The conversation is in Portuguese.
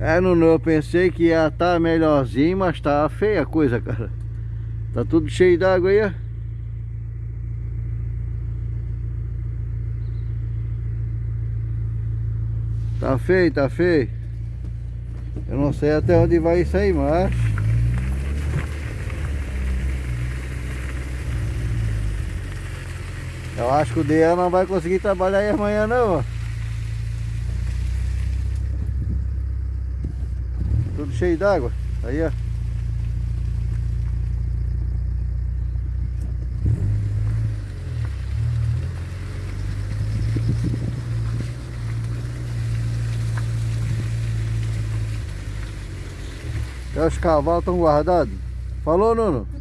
É, Nuno, eu pensei que ia estar tá melhorzinho, mas tá feia a coisa, cara. Tá tudo cheio d'água aí, ó. Tá feio, tá feio. Eu não sei até onde vai isso aí, mas... Eu acho que o DEA não vai conseguir trabalhar aí amanhã não, ó. Tudo cheio d'água. Aí, ó. Os cavalos estão guardados. Falou, Nuno?